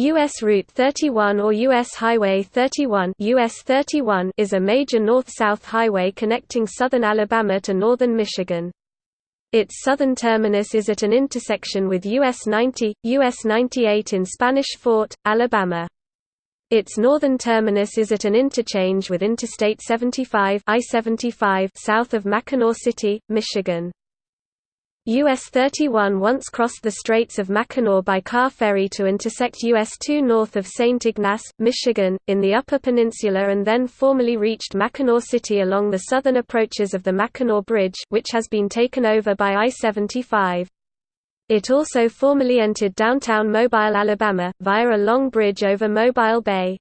U.S. Route 31 or U.S. Highway 31, US 31 is a major north-south highway connecting southern Alabama to northern Michigan. Its southern terminus is at an intersection with US 90, US 98 in Spanish Fort, Alabama. Its northern terminus is at an interchange with Interstate 75 I-75 south of Mackinaw City, Michigan. US 31 once crossed the Straits of Mackinac by car ferry to intersect US 2 north of St. Ignace, Michigan, in the Upper Peninsula and then formally reached Mackinaw City along the southern approaches of the Mackinac Bridge which has been taken over by I-75. It also formally entered downtown Mobile, Alabama, via a long bridge over Mobile Bay.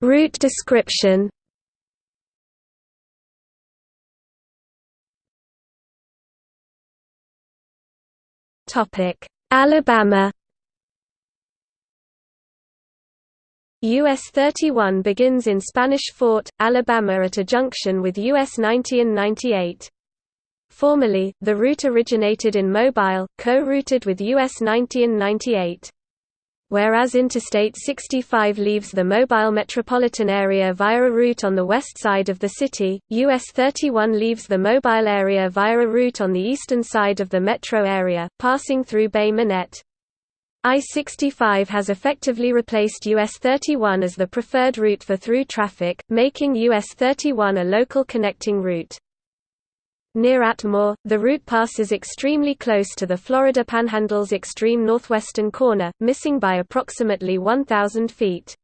Route description Alabama US 31 begins in Spanish Fort, Alabama at a junction with US 90 and 98. Formerly, the route originated in Mobile, co-routed with US 90 and 98 whereas Interstate 65 leaves the Mobile metropolitan area via a route on the west side of the city, US 31 leaves the Mobile area via a route on the eastern side of the metro area, passing through Bay Minette. I-65 has effectively replaced US 31 as the preferred route for through traffic, making US 31 a local connecting route. Near Atmore, the route passes extremely close to the Florida Panhandle's extreme northwestern corner, missing by approximately 1,000 feet.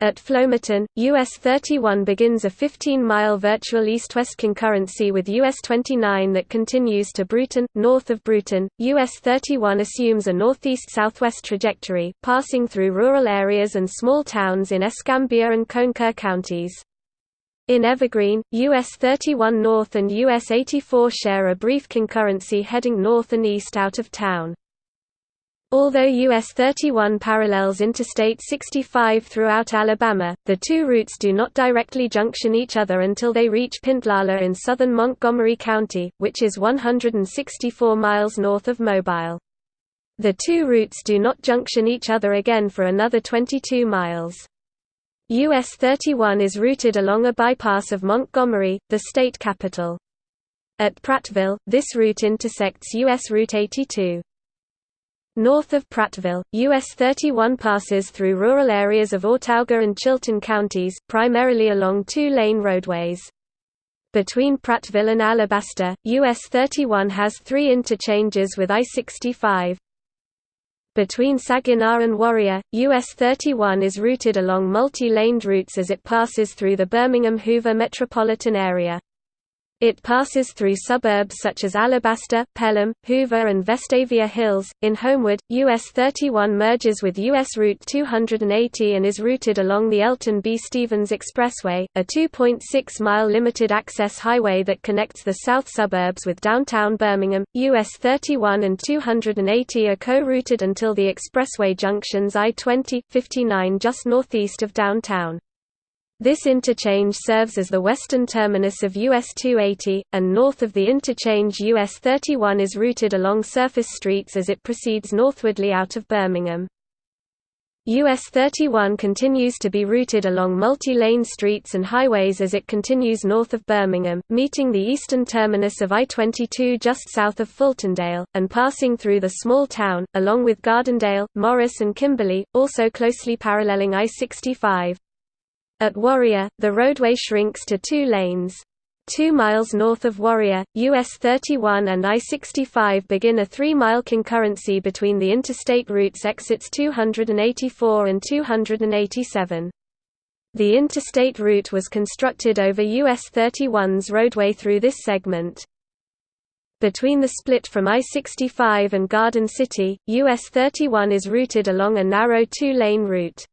At Flomaton, US 31 begins a 15-mile virtual east-west concurrency with US 29 that continues to Brewton. North of Brewton, US 31 assumes a northeast-southwest trajectory, passing through rural areas and small towns in Escambia and Conecuh counties. In Evergreen, US 31 North and US 84 share a brief concurrency heading north and east out of town. Although US 31 parallels Interstate 65 throughout Alabama, the two routes do not directly junction each other until they reach Pintlala in southern Montgomery County, which is 164 miles north of Mobile. The two routes do not junction each other again for another 22 miles. US 31 is routed along a bypass of Montgomery, the state capital. At Prattville, this route intersects US Route 82. North of Prattville, US 31 passes through rural areas of Autauga and Chilton counties, primarily along two-lane roadways. Between Prattville and Alabaster, US 31 has three interchanges with I-65. Between Saginaw and Warrior, US 31 is routed along multi-laned routes as it passes through the Birmingham-Hoover metropolitan area. It passes through suburbs such as Alabaster, Pelham, Hoover and Vestavia Hills. In Homewood, US 31 merges with US Route 280 and is routed along the Elton B. Stevens Expressway, a 2.6-mile limited-access highway that connects the south suburbs with downtown Birmingham. US 31 and 280 are co-routed until the expressway junctions I-20, 59 just northeast of downtown. This interchange serves as the western terminus of US 280, and north of the interchange US 31 is routed along surface streets as it proceeds northwardly out of Birmingham. US 31 continues to be routed along multi-lane streets and highways as it continues north of Birmingham, meeting the eastern terminus of I-22 just south of Fultondale, and passing through the small town, along with Gardendale, Morris and Kimberly, also closely paralleling I-65. At Warrior, the roadway shrinks to two lanes. Two miles north of Warrior, US 31 and I-65 begin a three-mile concurrency between the interstate routes exits 284 and 287. The interstate route was constructed over US 31's roadway through this segment. Between the split from I-65 and Garden City, US 31 is routed along a narrow two-lane route.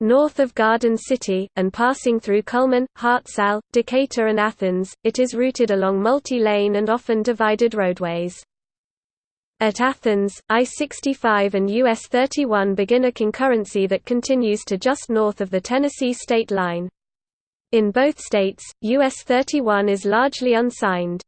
North of Garden City, and passing through Cullman, Hartselle, Decatur and Athens, it is routed along multi-lane and often divided roadways. At Athens, I-65 and US 31 begin a concurrency that continues to just north of the Tennessee state line. In both states, US 31 is largely unsigned.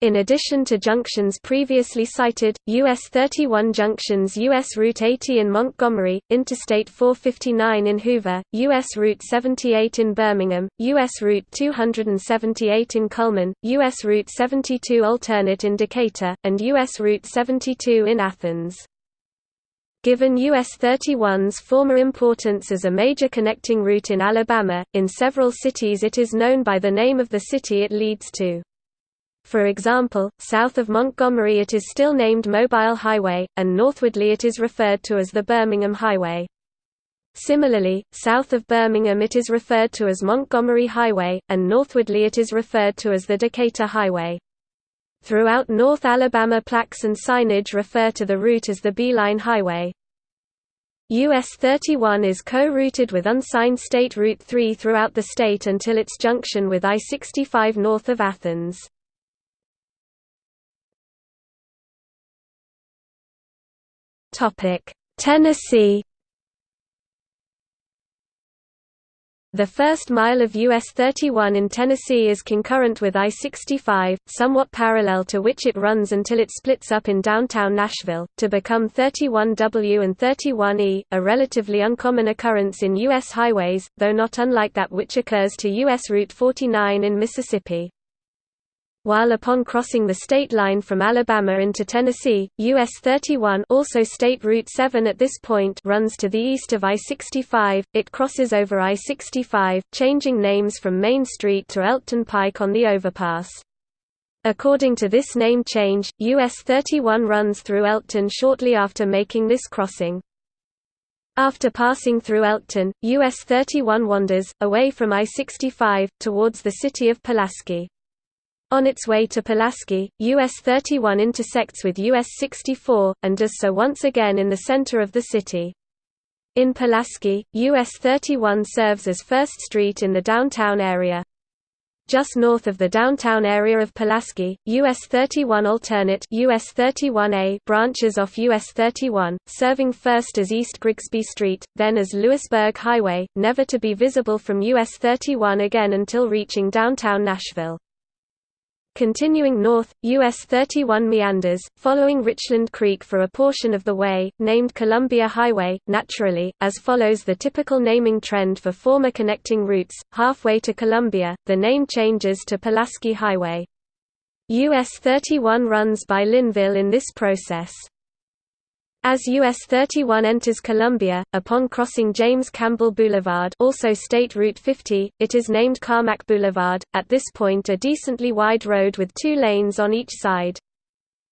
In addition to junctions previously cited, US 31 junctions US Route 80 in Montgomery, Interstate 459 in Hoover, US Route 78 in Birmingham, US Route 278 in Cullman, US Route 72 alternate in Decatur, and US Route 72 in Athens. Given US 31's former importance as a major connecting route in Alabama, in several cities it is known by the name of the city it leads to. For example, south of Montgomery it is still named Mobile Highway, and northwardly it is referred to as the Birmingham Highway. Similarly, south of Birmingham it is referred to as Montgomery Highway, and northwardly it is referred to as the Decatur Highway. Throughout North Alabama plaques and signage refer to the route as the Beeline Highway. US 31 is co-routed with unsigned State Route 3 throughout the state until its junction with I-65 north of Athens. Tennessee The first mile of US 31 in Tennessee is concurrent with I-65, somewhat parallel to which it runs until it splits up in downtown Nashville, to become 31W and 31E, a relatively uncommon occurrence in U.S. highways, though not unlike that which occurs to U.S. Route 49 in Mississippi while upon crossing the state line from Alabama into Tennessee, US 31 also State Route 7 at this point runs to the east of I-65, it crosses over I-65, changing names from Main Street to Elkton Pike on the overpass. According to this name change, US 31 runs through Elkton shortly after making this crossing. After passing through Elkton, US 31 wanders, away from I-65, towards the city of Pulaski. On its way to Pulaski, US 31 intersects with US 64, and does so once again in the center of the city. In Pulaski, US 31 serves as First Street in the downtown area. Just north of the downtown area of Pulaski, US 31 alternate US 31A branches off US 31, serving first as East Grigsby Street, then as Lewisburg Highway, never to be visible from US 31 again until reaching downtown Nashville. Continuing north, US 31 meanders, following Richland Creek for a portion of the way, named Columbia Highway, naturally, as follows the typical naming trend for former connecting routes. Halfway to Columbia, the name changes to Pulaski Highway. US 31 runs by Lynnville in this process. As US 31 enters Columbia, upon crossing James Campbell Boulevard also State Route 50, it is named Carmack Boulevard, at this point a decently wide road with two lanes on each side.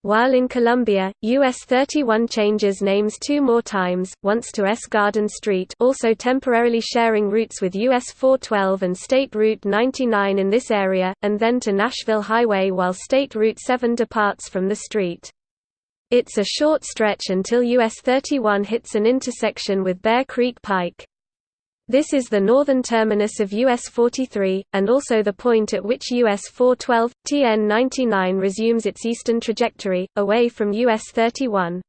While in Columbia, US 31 changes names two more times, once to S. Garden Street also temporarily sharing routes with US 412 and State Route 99 in this area, and then to Nashville Highway while State Route 7 departs from the street. It's a short stretch until US 31 hits an intersection with Bear Creek Pike. This is the northern terminus of US 43, and also the point at which US 412, TN 99 resumes its eastern trajectory, away from US 31.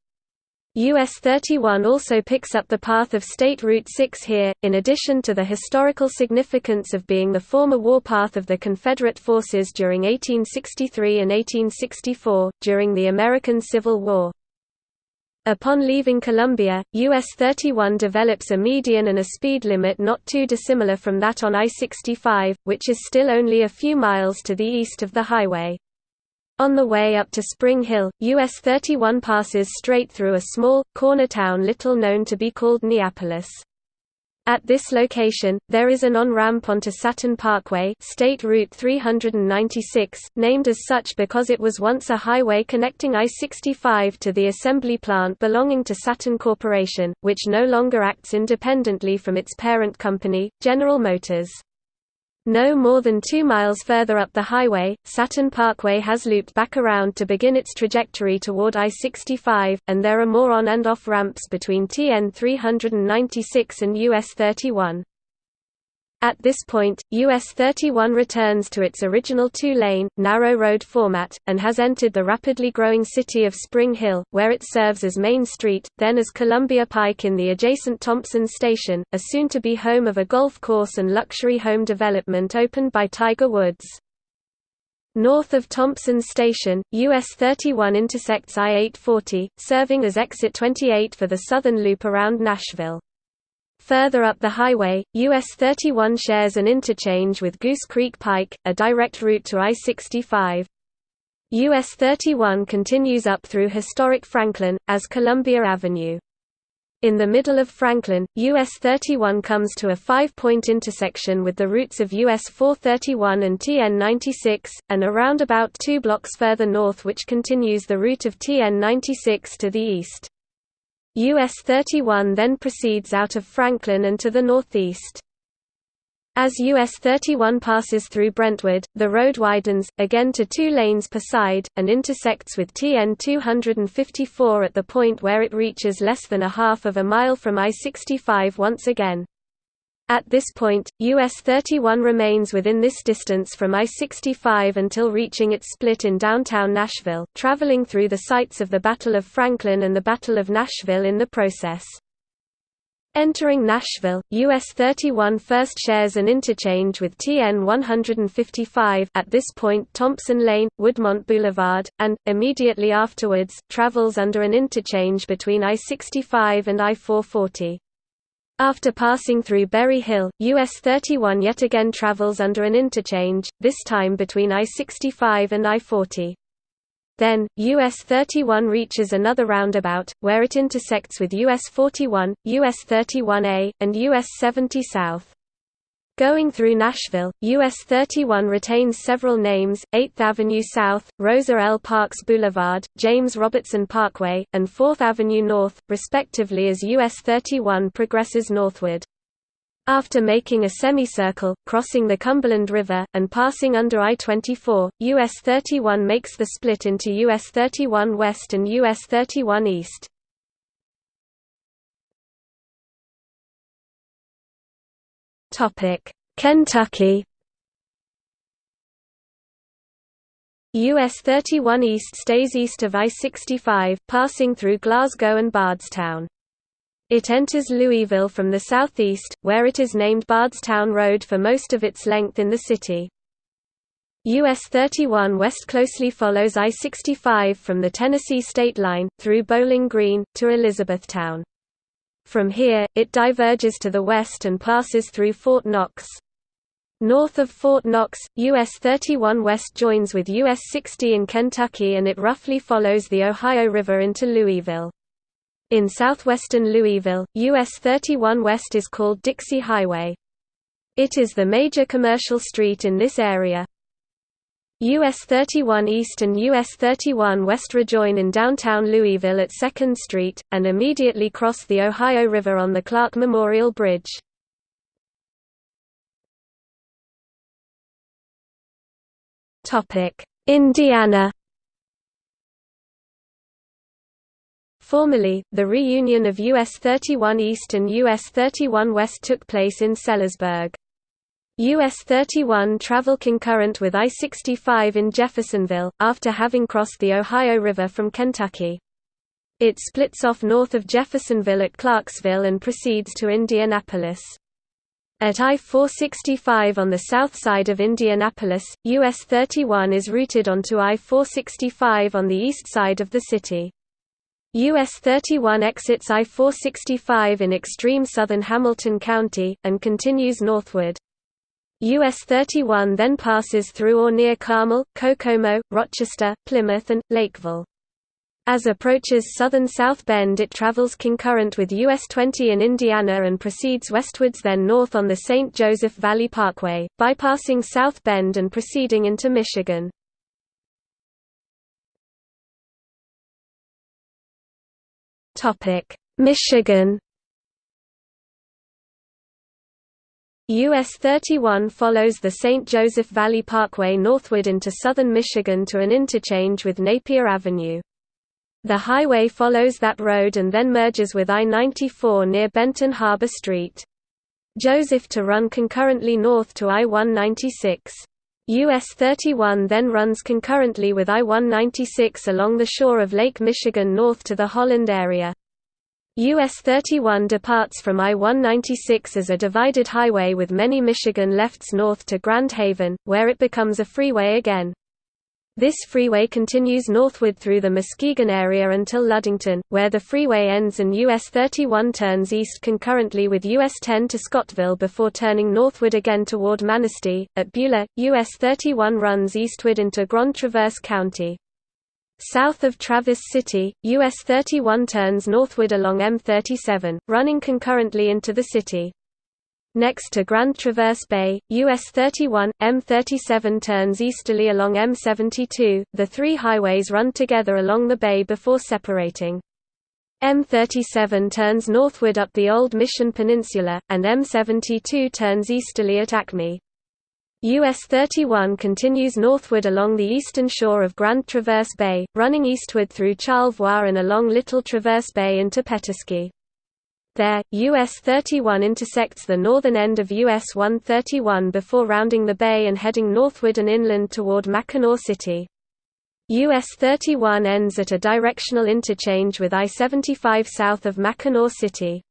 US 31 also picks up the path of State Route 6 here, in addition to the historical significance of being the former warpath of the Confederate forces during 1863 and 1864, during the American Civil War. Upon leaving Columbia, US 31 develops a median and a speed limit not too dissimilar from that on I-65, which is still only a few miles to the east of the highway. On the way up to Spring Hill, US 31 passes straight through a small, corner town little known to be called Neapolis. At this location, there is an on-ramp onto Saturn Parkway State Route 396, named as such because it was once a highway connecting I-65 to the assembly plant belonging to Saturn Corporation, which no longer acts independently from its parent company, General Motors. No more than two miles further up the highway, Saturn Parkway has looped back around to begin its trajectory toward I-65, and there are more on and off ramps between TN 396 and US 31. At this point, US 31 returns to its original two-lane, narrow road format, and has entered the rapidly growing city of Spring Hill, where it serves as Main Street, then as Columbia Pike in the adjacent Thompson Station, a soon-to-be home of a golf course and luxury home development opened by Tiger Woods. North of Thompson Station, US 31 intersects I-840, serving as exit 28 for the southern loop around Nashville. Further up the highway, US 31 shares an interchange with Goose Creek Pike, a direct route to I-65. US 31 continues up through historic Franklin, as Columbia Avenue. In the middle of Franklin, US 31 comes to a five-point intersection with the routes of US 431 and TN 96, and around about two blocks further north which continues the route of TN 96 to the east. US 31 then proceeds out of Franklin and to the northeast. As US 31 passes through Brentwood, the road widens, again to two lanes per side, and intersects with TN 254 at the point where it reaches less than a half of a mile from I-65 once again. At this point, US 31 remains within this distance from I-65 until reaching its split in downtown Nashville, traveling through the sites of the Battle of Franklin and the Battle of Nashville in the process. Entering Nashville, US 31 first shares an interchange with TN 155 at this point Thompson Lane, Woodmont Boulevard, and, immediately afterwards, travels under an interchange between I-65 and I-440. After passing through Berry Hill, US 31 yet again travels under an interchange, this time between I-65 and I-40. Then, US 31 reaches another roundabout, where it intersects with US 41, US 31A, and US 70 South. Going through Nashville, US 31 retains several names, 8th Avenue South, Rosa L. Parks Boulevard, James Robertson Parkway, and 4th Avenue North, respectively as US 31 progresses northward. After making a semicircle, crossing the Cumberland River, and passing under I-24, US 31 makes the split into US 31 West and US 31 East. Kentucky US 31 East stays east of I-65, passing through Glasgow and Bardstown. It enters Louisville from the southeast, where it is named Bardstown Road for most of its length in the city. US 31 West closely follows I-65 from the Tennessee state line, through Bowling Green, to Elizabethtown. From here, it diverges to the west and passes through Fort Knox. North of Fort Knox, US 31 West joins with US 60 in Kentucky and it roughly follows the Ohio River into Louisville. In southwestern Louisville, US 31 West is called Dixie Highway. It is the major commercial street in this area. US 31 East and US 31 West rejoin in downtown Louisville at 2nd Street, and immediately cross the Ohio River on the Clark Memorial Bridge. Indiana Formerly, the reunion of US 31 East and US 31 West took place in Sellersburg. US 31 travel concurrent with I-65 in Jeffersonville, after having crossed the Ohio River from Kentucky. It splits off north of Jeffersonville at Clarksville and proceeds to Indianapolis. At I-465 on the south side of Indianapolis, US 31 is routed onto I-465 on the east side of the city. US 31 exits I-465 in extreme southern Hamilton County, and continues northward. US 31 then passes through or near Carmel, Kokomo, Rochester, Plymouth and, Lakeville. As approaches southern South Bend it travels concurrent with US 20 in Indiana and proceeds westwards then north on the St. Joseph Valley Parkway, bypassing South Bend and proceeding into Michigan. Michigan US 31 follows the St. Joseph Valley Parkway northward into southern Michigan to an interchange with Napier Avenue. The highway follows that road and then merges with I-94 near Benton Harbor Street. Joseph to run concurrently north to I-196. US 31 then runs concurrently with I-196 along the shore of Lake Michigan north to the Holland area. US 31 departs from I-196 as a divided highway with many Michigan lefts north to Grand Haven, where it becomes a freeway again. This freeway continues northward through the Muskegon area until Ludington, where the freeway ends and US 31 turns east concurrently with US 10 to Scottville before turning northward again toward Manistee. At Beulah, US 31 runs eastward into Grand Traverse County. South of Traverse City, US 31 turns northward along M37, running concurrently into the city. Next to Grand Traverse Bay, US 31, M37 turns easterly along M72. The three highways run together along the bay before separating. M37 turns northward up the Old Mission Peninsula, and M72 turns easterly at Acme. US 31 continues northward along the eastern shore of Grand Traverse Bay, running eastward through Charlevoix and along Little Traverse Bay into Petoskey. There, US 31 intersects the northern end of US 131 before rounding the bay and heading northward and inland toward Mackinaw City. US 31 ends at a directional interchange with I-75 south of Mackinaw City.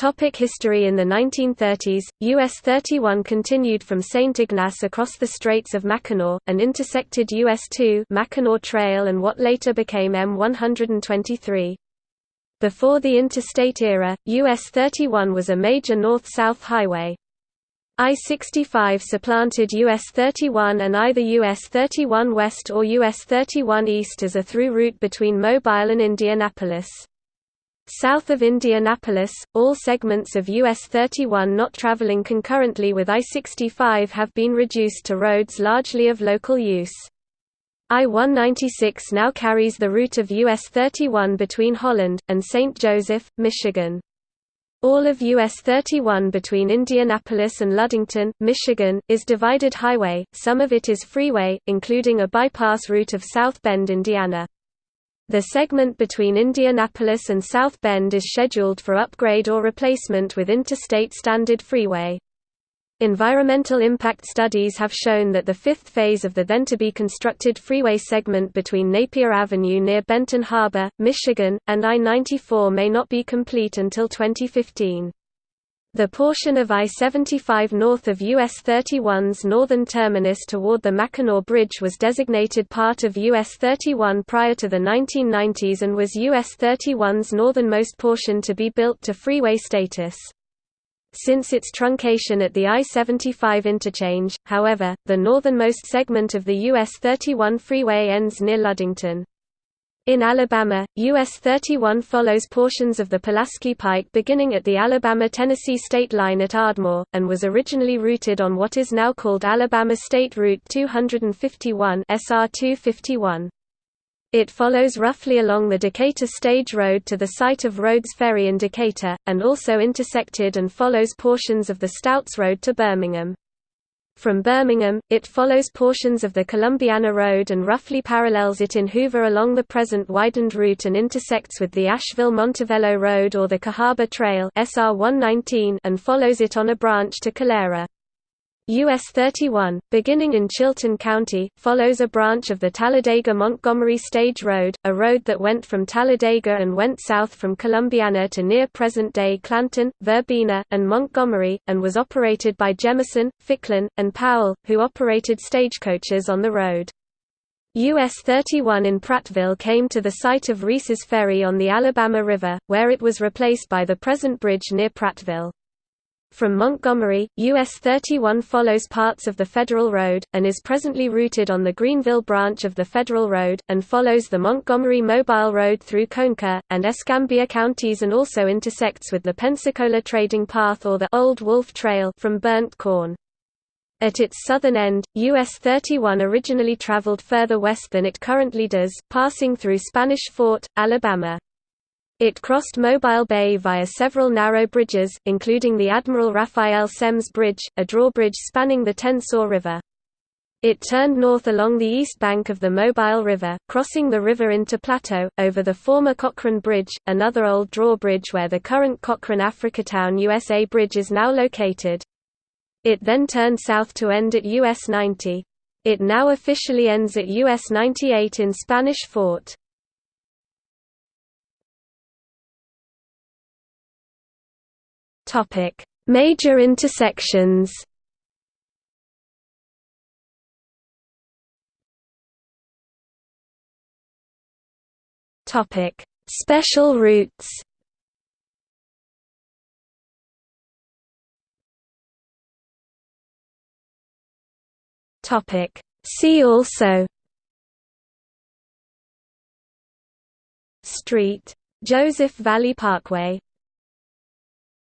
Topic history In the 1930s, US 31 continued from St. Ignace across the Straits of Mackinac, and intersected US 2 Mackinac Trail and what later became M123. Before the interstate era, US 31 was a major north-south highway. I-65 supplanted US 31 and either US 31 West or US 31 East as a through route between Mobile and Indianapolis. South of Indianapolis, all segments of US 31 not traveling concurrently with I-65 have been reduced to roads largely of local use. I-196 now carries the route of US 31 between Holland, and St. Joseph, Michigan. All of US 31 between Indianapolis and Ludington, Michigan, is divided highway, some of it is freeway, including a bypass route of South Bend, Indiana. The segment between Indianapolis and South Bend is scheduled for upgrade or replacement with Interstate Standard Freeway. Environmental impact studies have shown that the fifth phase of the then-to-be-constructed freeway segment between Napier Avenue near Benton Harbor, Michigan, and I-94 may not be complete until 2015. The portion of I-75 north of US 31's northern terminus toward the Mackinac Bridge was designated part of US 31 prior to the 1990s and was US 31's northernmost portion to be built to freeway status. Since its truncation at the I-75 interchange, however, the northernmost segment of the US 31 freeway ends near Ludington. In Alabama, US 31 follows portions of the Pulaski Pike beginning at the Alabama-Tennessee state line at Ardmore, and was originally routed on what is now called Alabama State Route 251 SR 251. It follows roughly along the Decatur Stage Road to the site of Rhodes Ferry in Decatur, and also intersected and follows portions of the Stouts Road to Birmingham. From Birmingham, it follows portions of the Columbiana Road and roughly parallels it in Hoover along the present widened route and intersects with the Ashville-Montevallo Road or the Cahaba Trail SR 119 and follows it on a branch to Calera. US 31, beginning in Chilton County, follows a branch of the Talladega-Montgomery Stage Road, a road that went from Talladega and went south from Columbiana to near present-day Clanton, Verbena, and Montgomery, and was operated by Jemison, Ficklin, and Powell, who operated stagecoaches on the road. US 31 in Prattville came to the site of Reese's Ferry on the Alabama River, where it was replaced by the present bridge near Prattville. From Montgomery, US 31 follows parts of the Federal Road, and is presently routed on the Greenville branch of the Federal Road, and follows the Montgomery Mobile Road through Conecuh, and Escambia counties and also intersects with the Pensacola Trading Path or the Old Wolf Trail from Burnt Corn. At its southern end, US 31 originally traveled further west than it currently does, passing through Spanish Fort, Alabama. It crossed Mobile Bay via several narrow bridges, including the Admiral Raphael Semmes Bridge, a drawbridge spanning the Tensaw River. It turned north along the east bank of the Mobile River, crossing the river into Plateau, over the former Cochrane Bridge, another old drawbridge where the current Cochrane Africatown USA Bridge is now located. It then turned south to end at US 90. It now officially ends at US 98 in Spanish Fort. Topic: Major intersections. Topic: Special routes. Topic: See also. Street Joseph Valley Parkway